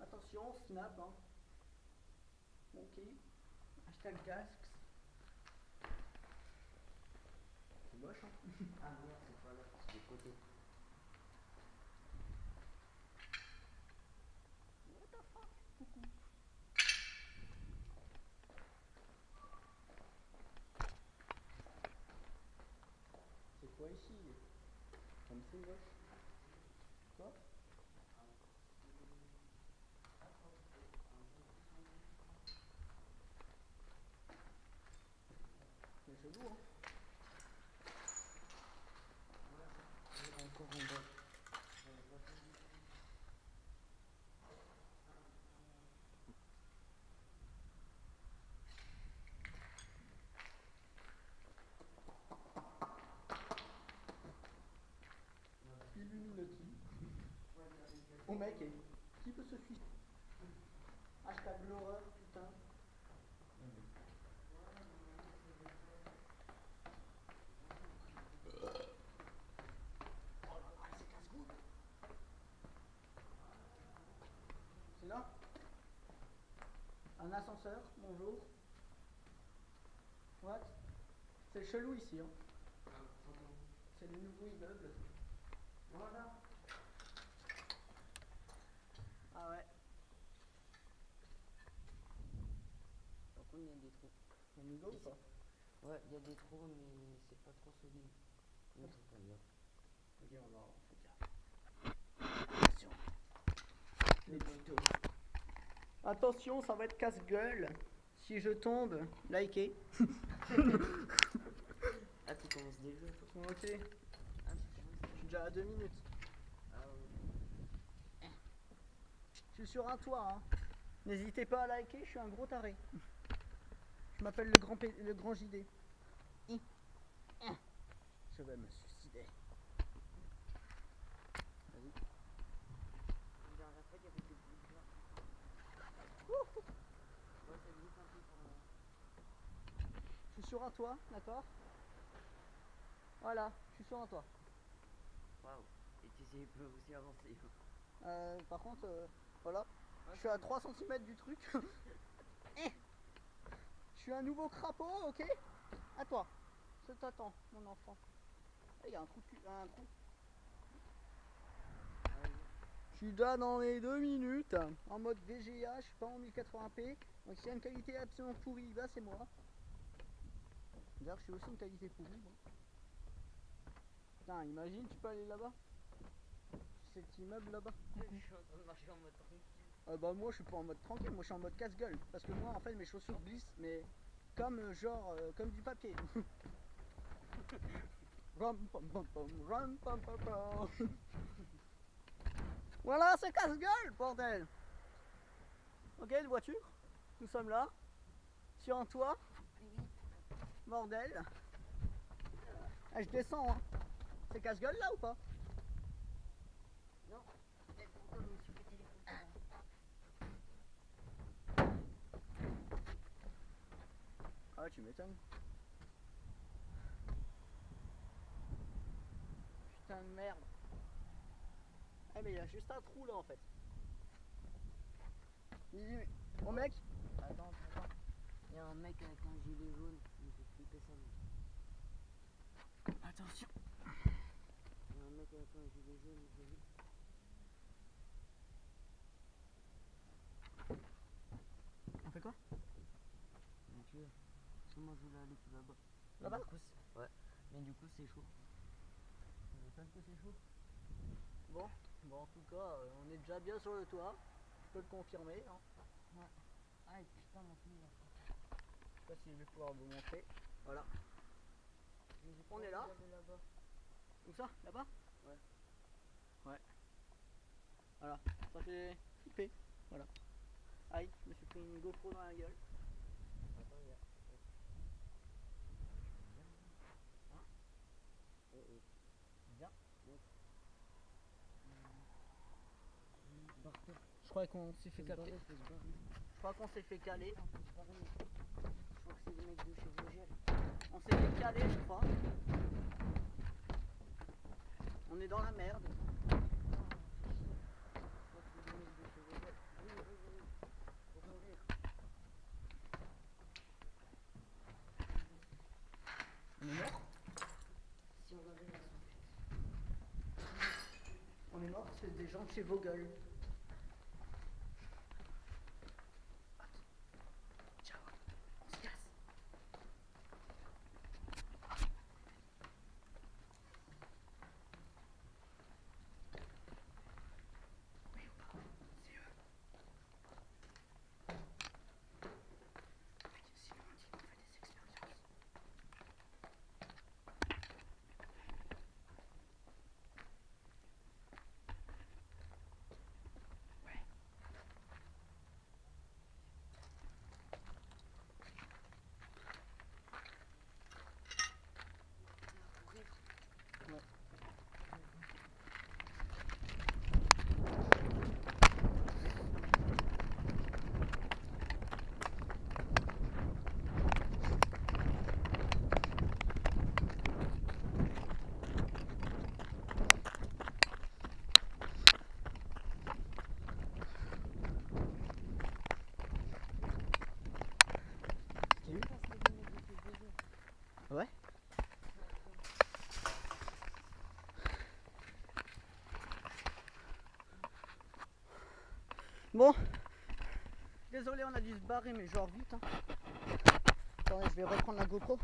Attention, snap, hein. Ok. Hashtag casques. C'est moche, hein. Ah merde, c'est pas là, c'est de côté. What the fuck Coucou. C'est quoi ici Comme c'est moche. Quoi C'est chelou, hein Encore en bas. Illuminati. Oh mec, et peut se suicider Hashtag l'horreur, putain. C'est là Un ascenseur, bonjour. What? C'est chelou ici, hein. C'est le nouveau immeuble. Voilà. Ah ouais, Par contre, il y a des trous. on y go ou pas? Ouais, il y a des trous, mais c'est pas trop solide. Non, c'est pas bien. Ok, on va. Attention. Les tutos. Attention, ça va être casse-gueule. Si je tombe, likez. Ah, tu commences déjà Ok, je Ah, tu commences suis déjà à deux minutes. Ah, ouais. Je suis sur un toit, hein. N'hésitez pas à liker, je suis un gros taré. Je m'appelle le grand, P- le grand JD. Hein. Je vais me suicider. Je suis sur un toit, d'accord? Voilà, je suis sur un toit. Waouh. Et tu sais, il peut aussi avancer. Euh, par contre, euh, voilà, je suis à 3 cm du truc. Eh. je suis un nouveau crapaud, ok À toi. Je t'attends, mon enfant. Eh, Il y a un trou, un trou. Je suis déjà dans les 2 minutes, en mode VGA, je suis pas en 1080p. Donc s'il y a une qualité absolument pourrie, bah c'est moi. D'ailleurs, je suis aussi une qualité pourrie. Putain, imagine, tu peux aller là-bas Cet immeuble là-bas. Je suis en train de marcher en mode tranquille. Euh, bah moi je suis pas en mode tranquille, moi je suis en mode casse-gueule. Parce que moi en fait mes chaussures glissent, mais comme euh, genre euh, comme du papier. Rum, rum, voilà c'est casse-gueule bordel Ok une voiture, nous sommes là, sur un toit, bordel. Ah, je descends hein. C'est casse-gueule là ou pas Non. Et pourtant, je me suis pété les couilles. Ah m'étonnes. Putain de merde. Eh mais il y a juste un trou là en fait. Il Bon mec, Attends, attends. Il y a un mec avec un gilet jaune. Il fait flipper ça. lui. attention. Il y a un mec avec un gilet jaune. vu. On fait quoi Donc, euh, parce que moi, je voulais aller tout là-bas. Là-bas c'est- Ouais. Mais du coup, c'est chaud. Ça m'étonne que c'est chaud? Bon, bon en tout cas, euh, on est déjà bien sur le toit. Je peux le confirmer. hein. Ah, et putain, mon. Je sais pas si je vais pouvoir vous montrer. Voilà. On est là là-bas. Où ça? Là-bas? Ouais. Ouais. Voilà. Ça fait flipper. Voilà. Aïe, je me suis pris une GoPro dans la gueule. Attends, il y a. Hein Oh, oh. Viens. Barre-toi. Je crois qu'on s'est fait capter. barrer. Je crois qu'on s'est fait caler. Je crois que c'est le mec de chez Vogel. On s'est fait caler, je crois. On est dans la merde. On est mort? Si on avait la soufflette. On est mort, c'est des gens de chez Vogel. Ciao, on se casse. Oui ou pas C'est eux. Sinon, on dit qu'on fait des expériences. Ouais. Ouais. T'as eu Ça, c'est des mecs de chez Vogel. Ouais. Bon. Désolé, on a dû se barrer, mais genre vite. Hein. Attendez, je vais reprendre la GoPro.